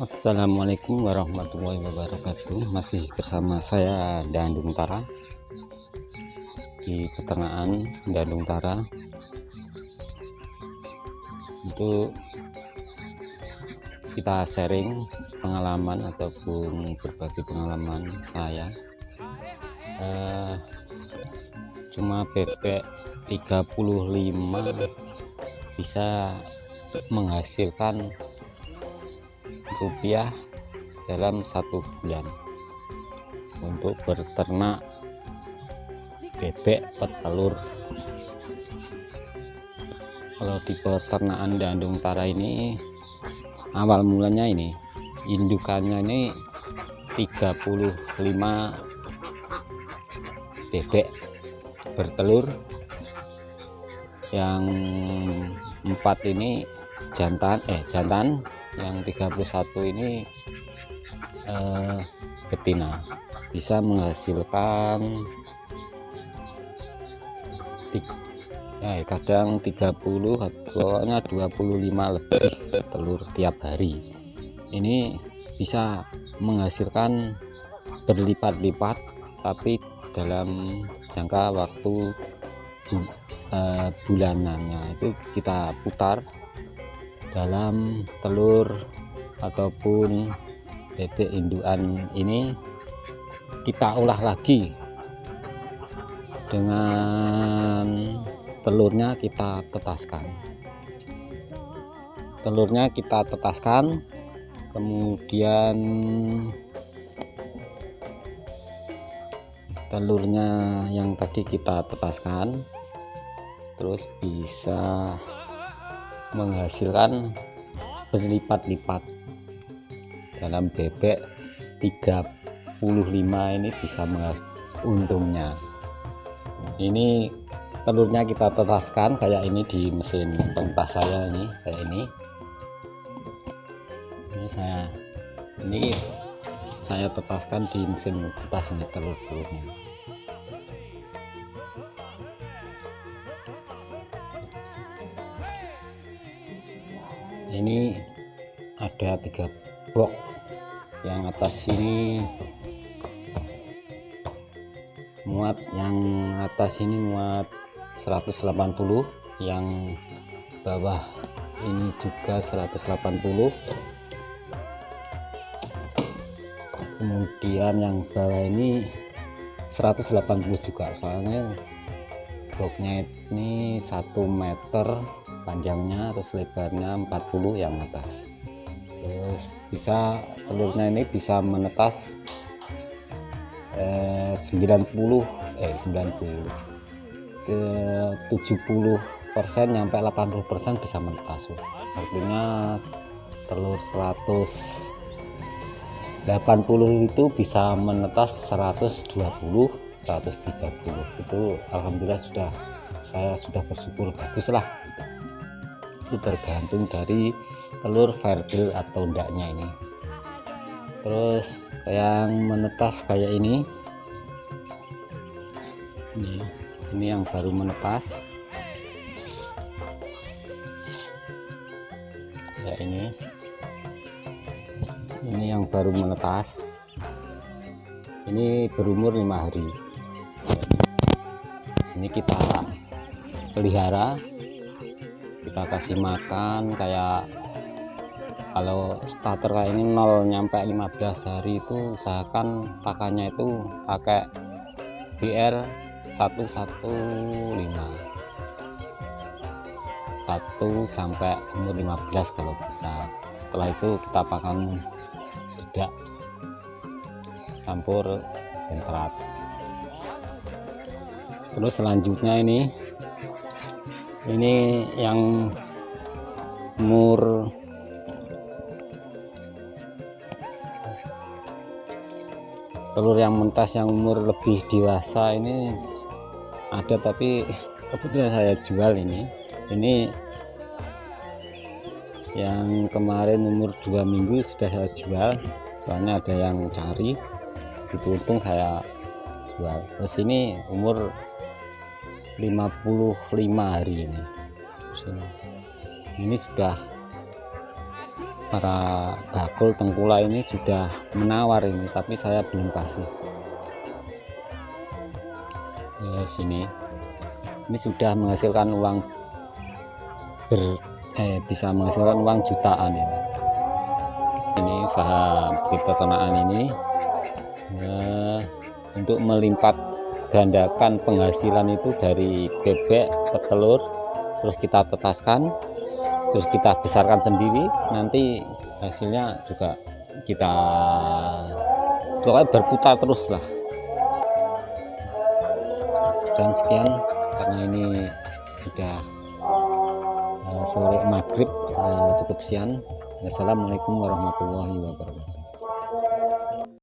Assalamualaikum warahmatullahi wabarakatuh. Masih bersama saya Dandung Tara. Di peternakan Dandung Tara. Untuk kita sharing pengalaman ataupun berbagi pengalaman saya. Eh, cuma bebek 35 bisa menghasilkan rupiah dalam satu bulan. Untuk berternak bebek petelur kalau di peternakan dandung tara ini awal mulanya ini indukannya ini 35 bebek bertelur. Yang empat ini jantan eh jantan yang 31 ini eh, betina. Bisa menghasilkan eh, kadang 30 pokoknya 25 lebih telur tiap hari. Ini bisa menghasilkan berlipat-lipat tapi dalam jangka waktu uh, bulanannya. Itu kita putar dalam telur ataupun bebek indukan ini kita olah lagi. Dengan telurnya kita tetaskan. Telurnya kita tetaskan kemudian telurnya yang tadi kita tetaskan terus bisa menghasilkan berlipat-lipat. Dalam bebek 35 ini bisa menghasilkan untungnya. Ini telurnya kita tetaskan kayak ini di mesin pentas saya ini kayak ini. Ini saya ini saya tetaskan di mesin pentas ini telur-telurnya ini ada tiga box yang atas ini muat yang atas ini muat 180 yang bawah ini juga 180 kemudian yang bawah ini 180 juga soalnya boxnya ini 1 meter panjangnya terus lebarnya 40 yang atas. Terus bisa telurnya ini bisa menetas eh, 90 eh 90 ke 70 persen sampai 80 persen bisa menetas artinya telur 180 itu bisa menetas 120 130 itu Alhamdulillah sudah saya sudah bersyukur baguslah itu tergantung dari telur verdil atau enggaknya ini. Terus yang menetas kayak ini. Ini, ini yang baru menetas. Ya ini. Ini yang baru menetas. Ini berumur lima hari. Ini kita pelihara kita kasih makan kayak kalau starter kayak ini 0 nyampe 15 hari itu usahakan pakannya itu pakai BR 115 1 sampai umur 15 kalau bisa. Setelah itu kita pakan tidak campur sentrat. Terus selanjutnya ini ini yang umur telur yang mentas yang umur lebih dewasa ini ada tapi kebetulan saya jual ini. Ini yang kemarin umur dua minggu sudah saya jual. Soalnya ada yang cari itu untung saya jual. Terus ini umur 55 hari ini. Ini sudah para bakul tengkula ini sudah menawar ini tapi saya belum kasih. Ya sini. Ini sudah menghasilkan uang ber eh, bisa menghasilkan uang jutaan ini. Ini usaha peternakan ini ya, untuk melipat gandakan penghasilan itu dari bebek ke telur terus kita tetaskan terus kita besarkan sendiri nanti hasilnya juga kita pokoknya berputar terus lah. Dan sekian karena ini sudah uh, sore maghrib saya cukup siang. Assalamualaikum warahmatullahi wabarakatuh